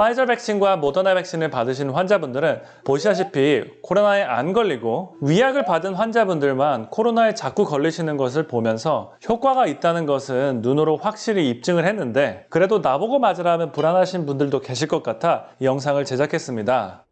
파이저 백신과 모더나 백신을 받으신 환자분들은 보시다시피 코로나에 안 걸리고 위약을 받은 환자분들만 코로나에 자꾸 걸리시는 것을 보면서 효과가 있다는 것은 눈으로 확실히 입증을 했는데 그래도 나보고 맞으라면 불안하신 분들도 계실 것 같아 이 영상을 제작했습니다.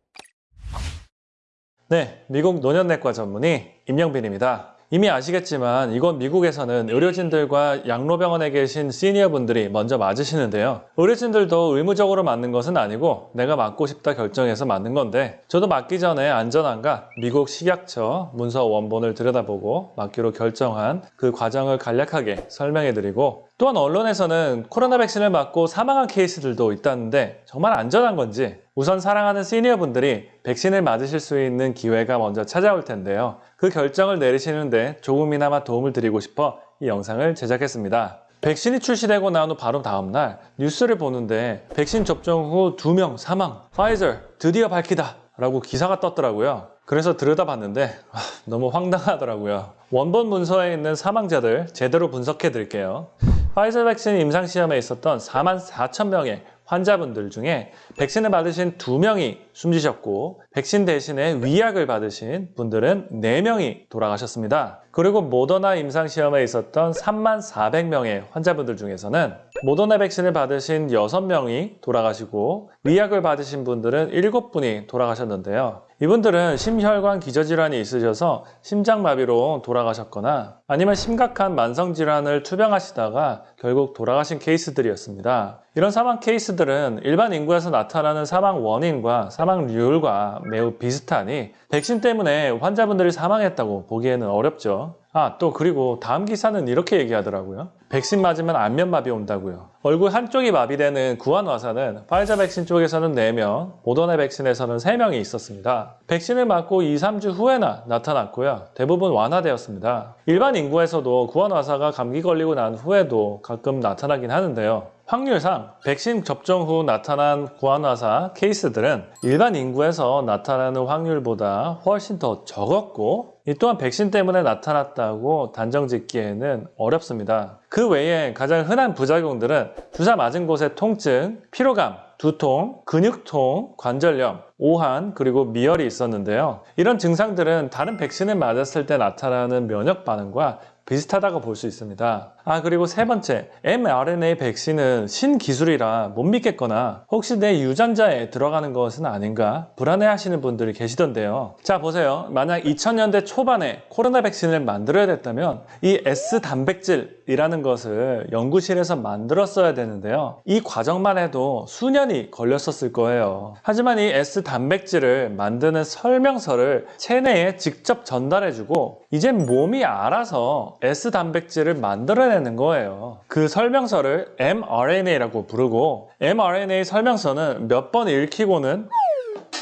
네, 미국 노년내과 전문의 임영빈입니다. 이미 아시겠지만 이곳 미국에서는 의료진들과 양로병원에 계신 시니어분들이 먼저 맞으시는데요. 의료진들도 의무적으로 맞는 것은 아니고 내가 맞고 싶다 결정해서 맞는 건데 저도 맞기 전에 안전한가 미국 식약처 문서 원본을 들여다보고 맞기로 결정한 그 과정을 간략하게 설명해드리고 또한 언론에서는 코로나 백신을 맞고 사망한 케이스들도 있다는데 정말 안전한 건지 우선 사랑하는 시니어분들이 백신을 맞으실 수 있는 기회가 먼저 찾아올 텐데요. 그 결정을 내리시는데 조금이나마 도움을 드리고 싶어 이 영상을 제작했습니다. 백신이 출시되고 나온 후 바로 다음날 뉴스를 보는데 백신 접종 후 2명 사망, 파이저 드디어 밝히다 라고 기사가 떴더라고요. 그래서 들여다봤는데 아, 너무 황당하더라고요. 원본 문서에 있는 사망자들 제대로 분석해 드릴게요. 파이저 백신 임상시험에 있었던 4만 4천 명의 환자분들 중에 백신을 받으신 2명이 숨지셨고 백신 대신에 위약을 받으신 분들은 4명이 돌아가셨습니다. 그리고 모더나 임상시험에 있었던 3만 400명의 환자분들 중에서는 모더나 백신을 받으신 6명이 돌아가시고 위약을 받으신 분들은 7분이 돌아가셨는데요. 이분들은 심혈관 기저질환이 있으셔서 심장마비로 돌아가셨거나 아니면 심각한 만성질환을 투병하시다가 결국 돌아가신 케이스들이었습니다. 이런 사망 케이스들은 일반 인구에서 나타나는 사망 원인과 사망률과 매우 비슷하니 백신 때문에 환자분들이 사망했다고 보기에는 어렵죠. 아, 또 그리고 다음 기사는 이렇게 얘기하더라고요. 백신 맞으면 안면마비 온다고요. 얼굴 한쪽이 마비되는 구안화사는 파이자 백신 쪽에서는 4명, 모더나 백신에서는 3명이 있었습니다. 백신을 맞고 2, 3주 후에나 나타났고요. 대부분 완화되었습니다. 일반 인구에서도 구안화사가 감기 걸리고 난 후에도 가끔 나타나긴 하는데요. 확률상 백신 접종 후 나타난 구안화사 케이스들은 일반 인구에서 나타나는 확률보다 훨씬 더 적었고 이 또한 백신 때문에 나타났다고 단정 짓기에는 어렵습니다. 그 외에 가장 흔한 부작용들은 주사 맞은 곳의 통증, 피로감, 두통, 근육통, 관절염, 오한, 그리고 미열이 있었는데요. 이런 증상들은 다른 백신을 맞았을 때 나타나는 면역 반응과 비슷하다고 볼 수 있습니다. 아 그리고 세 번째, mRNA 백신은 신기술이라 못 믿겠거나 혹시 내 유전자에 들어가는 것은 아닌가 불안해하시는 분들이 계시던데요. 자 보세요. 만약 2000년대 초반에 코로나 백신을 만들어야 됐다면 이 S 단백질이라는 것을 연구실에서 만들었어야 되는데요. 이 과정만 해도 수년이 걸렸었을 거예요. 하지만 이 S 단백질을 만드는 설명서를 체내에 직접 전달해주고 이제 몸이 알아서 S 단백질을 만들어내는 거예요. 그 설명서를 mRNA라고 부르고 mRNA 설명서는 몇 번 읽히고는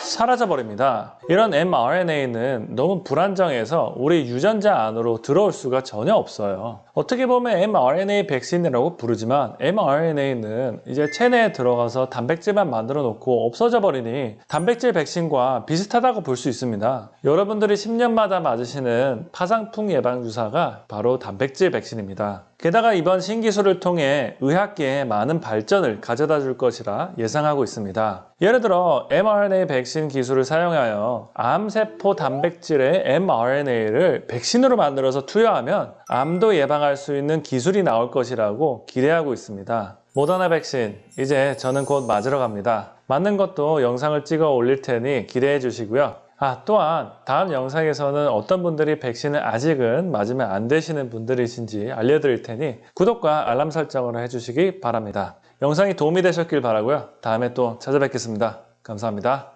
사라져 버립니다. 이런 mRNA는 너무 불안정해서 우리 유전자 안으로 들어올 수가 전혀 없어요. 어떻게 보면 mRNA 백신이라고 부르지만 mRNA는 이제 체내에 들어가서 단백질만 만들어 놓고 없어져 버리니 단백질 백신과 비슷하다고 볼 수 있습니다. 여러분들이 10년마다 맞으시는 파상풍 예방 주사가 바로 단백질 백신입니다. 게다가 이번 신기술을 통해 의학계에 많은 발전을 가져다 줄 것이라 예상하고 있습니다. 예를 들어 mRNA 백신 기술을 사용하여 암세포 단백질의 mRNA를 백신으로 만들어서 투여하면 암도 예방할 수 있는 기술이 나올 것이라고 기대하고 있습니다. 모더나 백신 이제 저는 곧 맞으러 갑니다. 맞는 것도 영상을 찍어 올릴 테니 기대해 주시고요. 아, 또한 다음 영상에서는 어떤 분들이 백신을 아직은 맞으면 안 되시는 분들이신지 알려드릴 테니 구독과 알람 설정을 해주시기 바랍니다. 영상이 도움이 되셨길 바라고요. 다음에 또 찾아뵙겠습니다. 감사합니다.